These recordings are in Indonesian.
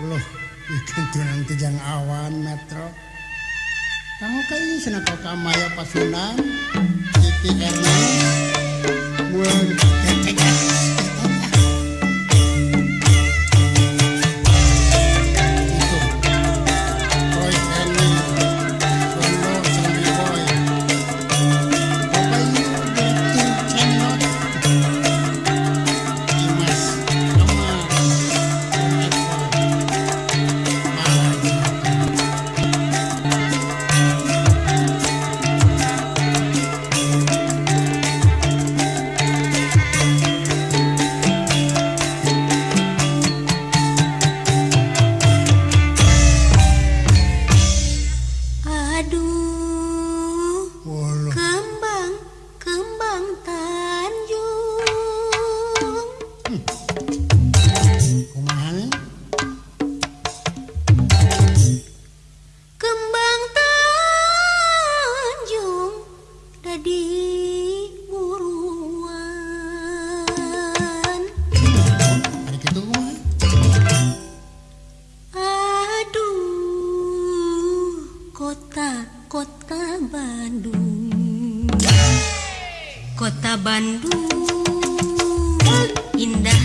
Loh, ikan tijang awan metro. Kamu kayak senako kamaya pasunan, Ernest, Waduh, Kota Bandung. Indah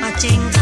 But jingle.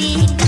me.